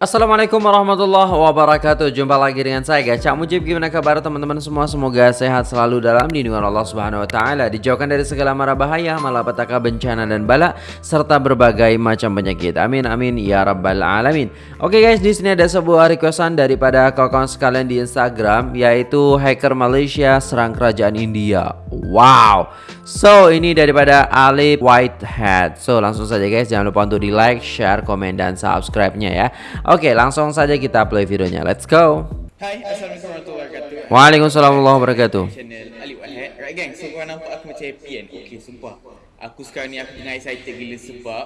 Assalamualaikum warahmatullahi wabarakatuh. Jumpa lagi dengan saya guys Cak Mujib. Gimana kabar teman-teman semua? Semoga sehat selalu dalam lindungan Allah subhanahu wa ta'ala Dijauhkan dari segala mara bahaya Malapetaka bencana dan bala Serta berbagai macam penyakit. Amin amin ya rabbal alamin. Oke guys di sini ada sebuah requestan Daripada kawan-kawan sekalian di Instagram Yaitu hacker Malaysia serang kerajaan India. Wow! So ini daripada Ali Whitehead. So langsung saja guys Jangan lupa untuk di like, share, komen dan subscribe-nya ya Oke, langsung saja kita play videonya. Let's go. Hai, Assalamualaikum warahmatullahi wabarakatuh. Waalaikumsalam warahmatullahi wabarakatuh. Channel Ali Wahid. Right gang, so korang nampak aku macam happy kan? Okay, sumpah. Aku sekarang ni aku tengah excited gila sebab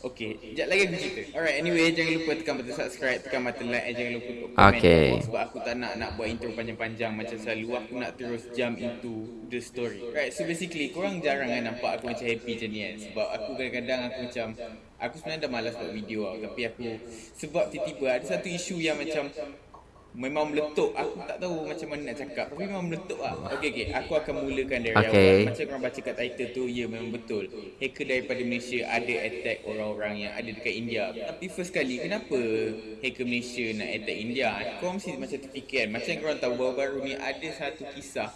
Okay, sekejap lagi aku cerita Alright, anyway, jangan lupa tekan button subscribe Tekan button like and jangan lupa untuk komen Okay. Sebab aku tak nak nak buat intro panjang-panjang Macam selalu, aku nak terus jump into the story Right, so basically, korang jarang kan nampak aku macam happy macam ni kan Sebab aku kadang-kadang aku macam Aku sebenarnya dah malas buat video tau Tapi aku, sebab tiba-tiba ada satu isu yang macam Memang meletup. Aku tak tahu macam mana nak cakap Tapi memang meletup lah. Okay okay Aku akan mulakan dari Okay. awal. Macam korang baca kat title tu Ya memang betul. Hacker daripada Malaysia Ada attack orang-orang yang ada dekat India. Tapi first kali Kenapa hacker Malaysia nak attack India? Korang mesti macam terfikir kan. Macam korang tahu baru-baru ni Ada satu kisah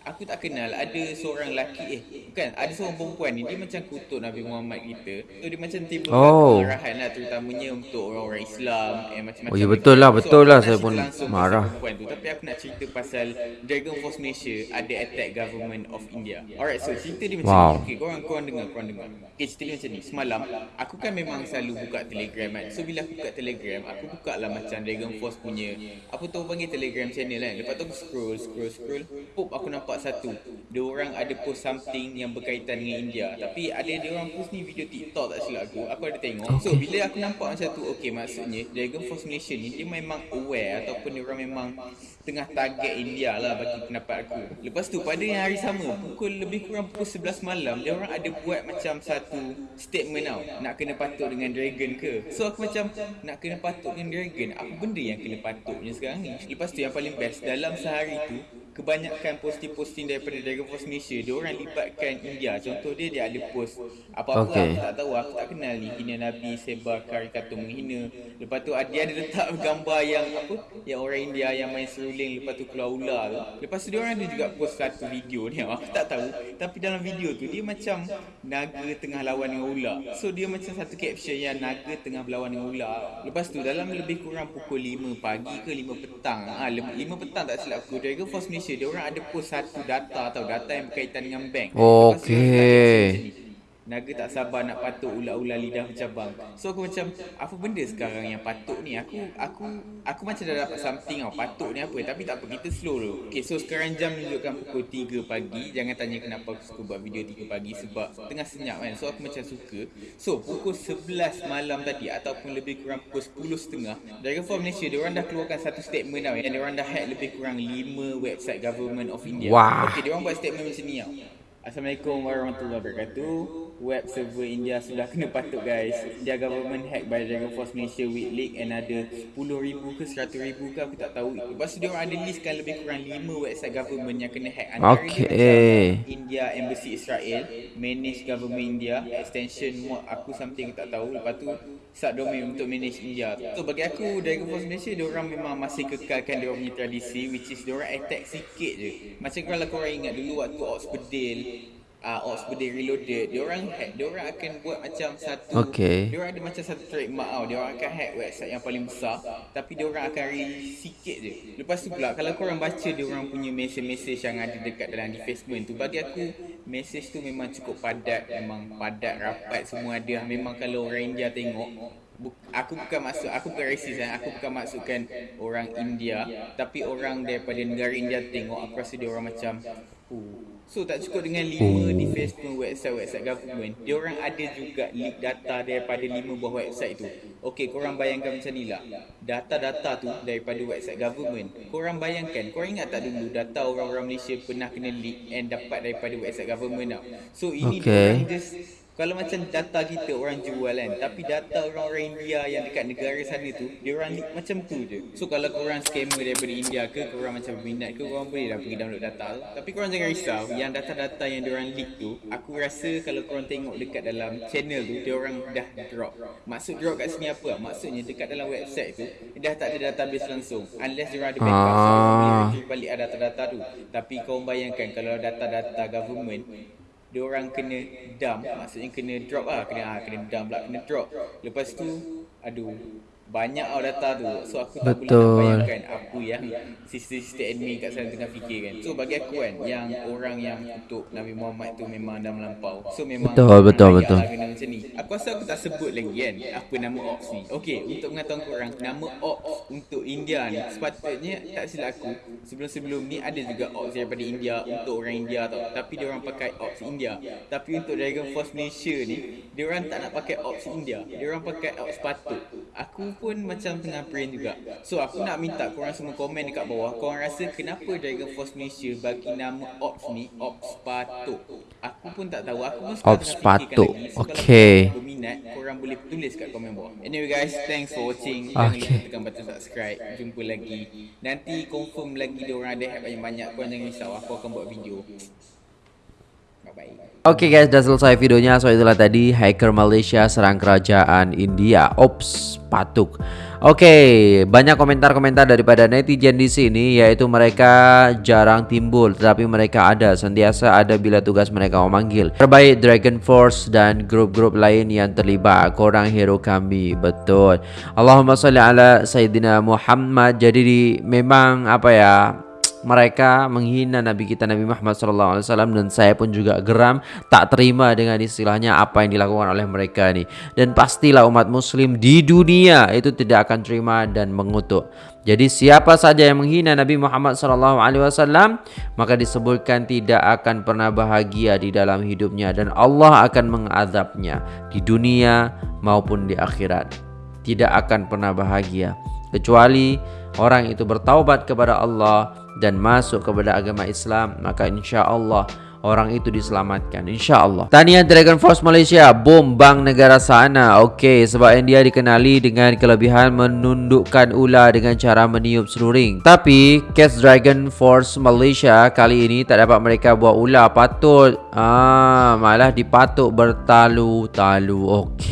Aku tak kenal ada seorang lelaki eh bukan ada seorang perempuan ni dia macam kutuk Nabi Muhammad kita. So dia macam timbulkan Oh. kemarahan lah terutamanya untuk orang-orang Islam eh macam-macam. Oh, ya betul lah, betul aku lah. Saya pun marah. tu tapi aku nak cerita pasal Dragon Force Malaysia ada attack government of India. Alright, so cerita dia macam Wow. ni. Okay, korang korang dengar, korang dengar. Okay, cerita dia macam ni. Semalam aku kan memang selalu buka Telegram kan. So bila aku buka Telegram, aku buka lah macam Dragon Force punya apa tu panggil Telegram channel kan. Lepas tu aku scroll, scroll, scroll. Pop aku nampak satu. Dia orang ada post something yang berkaitan dengan India. Tapi ada dia orang post ni video TikTok tak silap aku. Aku ada tengok. So bila aku nampak macam tu, okay maksudnya Dragon Force Malaysia ni dia memang aware ataupun dia orang memang tengah target India lah bagi pendapat aku. Lepas tu pada yang hari sama, pukul lebih kurang pukul 11 malam, dia orang ada buat macam satu statement tau. Nak kena patut dengan Dragon ke? So aku macam nak kena patut dengan Dragon, apa benda yang kena patutnya sekarang ni? Lepas tu yang paling best, dalam sehari tu, kebanyakan posting-posting daripada Dragon Force Malaysia dia orang libatkan India. Contoh dia dia ada post apa-apa Okay. aku tak tahu aku tak kenal ni. Hina Nabi sebar karikatur menghina lepas tu dia ada letak gambar yang apa yang orang India yang main seruling lepas tu keluar ular tu. Lepas tu dia orang ada juga post satu video ni. Aku tak tahu tapi dalam video tu dia macam naga tengah lawan dengan ular. So dia macam satu caption yang naga tengah berlawan dengan ular. Lepas tu dalam lebih kurang pukul 5 pagi ke 5 petang ah 5 petang tak silap aku Dragon Force Malaysia dia orang ada post satu data atau data yang berkaitan dengan bank. Okey. Naga tak sabar nak patuk ular-ular lidah bercabang. So aku macam apa benda sekarang yang patuk ni? Aku aku aku macam dah dapat something tau. Patuk ni apa? Tapi tak apa kita slow dulu. Okay so sekarang jam menunjukkan pukul 3 pagi. Jangan tanya kenapa aku suka buat video 3 pagi sebab tengah senyap kan. So aku macam suka. So pukul 11 malam tadi ataupun lebih kurang pukul 10.30 Dragon Force Malaysia dia orang dah keluarkan satu statement tau. Yang dia orang dah hack lebih kurang 5 website government of India. Wah. Okay dia orang buat statement macam ni tau. Assalamualaikum warahmatullahi wabarakatuh. Web server India sudah kena patuk guys. India government hack by Dragon Force Malaysia with leak and ada 10,000 ke 100,000 ke aku tak tahu. Lepas tu dia orang ada listkan lebih kurang 5 website government yang kena hack. Antara Okay. India Embassy Israel, manage government India, extension mod aku something aku tak tahu. Lepas tu subdomain untuk manage India. So bagi aku Dragon Force Malaysia dia orang memang masih kekalkan dia punya tradisi which is dia orang attack sikit je. Macam kalau korang ingat dulu waktu Ops Bedil uh, Ops Bedil Reloaded. Dia orang hack dia orang akan buat macam satu Okay. dia orang ada macam satu trademark tau. Dia orang akan hack website yang paling besar tapi dia orang akan release sikit je. Lepas tu pula kalau korang baca dia orang punya message-message yang ada dekat dalam defacement tu bagi aku message tu memang cukup padat memang padat rapat semua ada. Memang kalau orang India tengok aku bukan maksud aku bukan racist kan aku bukan maksudkan orang India tapi orang daripada negara India tengok aku rasa dia orang macam oh. so tak cukup dengan lima di Facebook website-website government dia orang ada juga leak data daripada lima buah website tu Okey, korang bayangkan macam ni lah Data-data tu daripada website government Korang bayangkan, korang ingat tak dulu Data orang-orang Malaysia pernah kena leak And dapat daripada website government tau So ini Okay. okay. just kalau macam data kita orang jual kan tapi data orang-orang India yang dekat negara sana tu dia orang leak macam tu je. So kalau korang scammer daripada India ke korang macam berminat ke korang boleh dah pergi download data. Tu tapi korang jangan risau yang data-data yang dia orang leak tu aku rasa kalau korang tengok dekat dalam channel tu dia orang dah drop. Maksud drop kat sini apa? Maksudnya dekat dalam website tu dah tak ada database langsung. Unless dia orang ada backup. So boleh retrieve balik data-data tu. Tapi kau bayangkan kalau data-data government dia orang kena dump maksudnya kena drop lah kena ah, kena dump pula kena drop. Lepas tu aduh banyak tau data tu. So aku tak boleh bayangkan apa yang sister-sister admin kat sana tengah fikir kan so bagi aku kan yang orang yang untuk Nabi Muhammad tu memang dah melampau. So memang Betul, betul, betul. lah kena macam ni. Aku rasa aku tak sebut lagi kan apa nama ops ni Okay untuk mengatakan korang nama ops untuk India ni sepatutnya tak silap aku sebelum-sebelum ni ada juga ops daripada India untuk orang India tau. Tapi dia orang pakai ops India. Tapi untuk Dragon Force Malaysia ni dia orang tak nak pakai ops India. Dia orang pakai ops patut aku pun macam tengah brain juga. So aku nak minta korang semua komen dekat bawah. Korang rasa kenapa Dragon Force Malaysia bagi nama ops ni? Ops patut aku pun tak tahu. Aku pun Ops lagi. So, Okay. kalau berminat korang boleh tulis kat komen bawah. Anyway guys thanks for watching. Jangan Okay. lupa tekan button subscribe. Jumpa lagi. Nanti confirm lagi dia orang ada banyak-banyak korang jangan risau. Aku akan buat video Oke guys, udah selesai videonya. So itulah tadi hacker Malaysia serang kerajaan India. Ops, patuk. Oke, banyak komentar-komentar daripada netizen di sini yaitu mereka jarang timbul tetapi mereka ada sentiasa ada bila tugas mereka memanggil. Terbaik Dragon Force dan grup-grup lain yang terlibat. Korang hero kami, betul. Allahumma salli ala Sayyidina Muhammad. Jadi di, memang apa ya? Mereka menghina Nabi kita Nabi Muhammad SAW dan saya pun juga geram tak terima dengan istilahnya apa yang dilakukan oleh mereka ni. Dan pastilah umat muslim di dunia itu tidak akan terima dan mengutuk. Jadi siapa saja yang menghina Nabi Muhammad SAW maka disebutkan tidak akan pernah bahagia di dalam hidupnya dan Allah akan mengadabnya di dunia maupun di akhirat. Tidak akan pernah bahagia. Kecuali orang itu bertaubat kepada Allah dan masuk kepada agama Islam maka insya Allah orang itu diselamatkan insya Allah Tania Dragon Force Malaysia bom bank negara sana. Okey sebab India dikenali dengan kelebihan menundukkan ular dengan cara meniup seluring. Tapi Cast Dragon Force Malaysia kali ini tak dapat mereka buat ular. Patut ah malah dipatuk bertalu-talu. Okey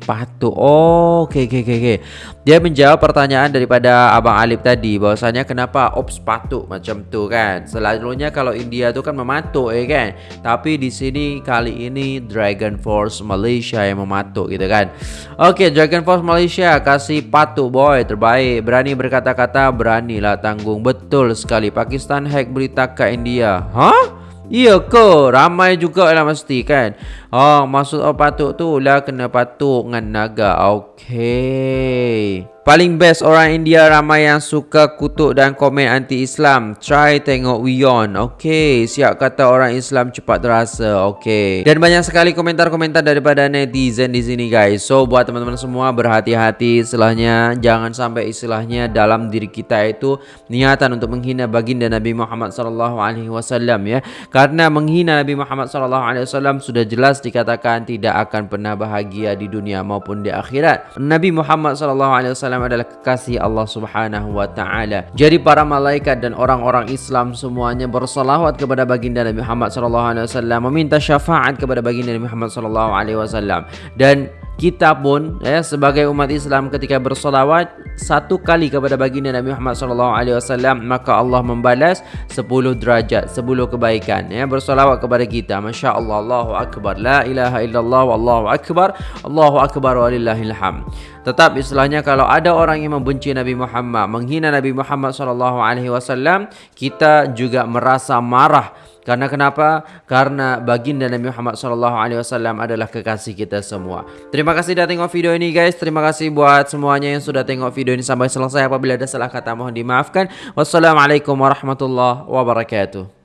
patut oh okey okey okey okey dia menjawab pertanyaan daripada Abang Alip tadi bahwasanya kenapa ops patuk macam tu kan. Selalunya kalau India tu kan mematuk eh kan. Tapi di sini kali ini Dragon Force Malaysia yang mematuk gitu kan. Okey, Dragon Force Malaysia kasih patuk boy terbaik. Berani berkata-kata, beranilah tanggung. Betul sekali. Pakistan hack berita ke India. Hah? Iya ke? Ramai juga lah mesti kan. Oh, maksud oh, patuk tu lah kena patuk dengan naga. Okey. Paling best orang India ramai yang suka kutuk dan komen anti-Islam. Try tengok Wion. Okey, siap kata orang Islam cepat terasa. Okey. Dan banyak sekali komentar-komentar daripada netizen di sini guys. So buat teman-teman semua berhati-hati istilahnya jangan sampai istilahnya dalam diri kita itu niatan untuk menghina baginda Nabi Muhammad wasallam ya. Karena menghina Nabi Muhammad wasallam sudah jelas dikatakan tidak akan pernah bahagia di dunia maupun di akhirat. Nabi Muhammad sallallahu alaihi wasallam adalah kekasih Allah Subhanahu wa taala. Jadi para malaikat dan orang-orang Islam semuanya bersalawat kepada baginda Nabi Muhammad sallallahu alaihi wasallam, meminta syafaat kepada baginda Nabi Muhammad sallallahu alaihi wasallam. Dan kita pun ya sebagai umat Islam ketika bersolawat satu kali kepada baginda Nabi Muhammad sallallahu alaihi wasallam maka Allah membalas 10 derajat 10 kebaikan ya bersolawat kepada kita. masya-Allah Allahu akbar. La ilaha illallah wallahu akbar. Allahu akbar walillahil hamd. Tetap istilahnya kalau ada orang yang membenci Nabi Muhammad menghina Nabi Muhammad sallallahu alaihi wasallam kita juga merasa marah karena kenapa? Karena baginda Nabi Muhammad sallallahu alaihi wasallam adalah kekasih kita semua. Terima kasih sudah tengok video ini guys. Terima kasih buat semuanya yang sudah tengok video ini sampai selesai. Apabila ada salah kata mohon dimaafkan. Wassalamualaikum warahmatullahi wabarakatuh.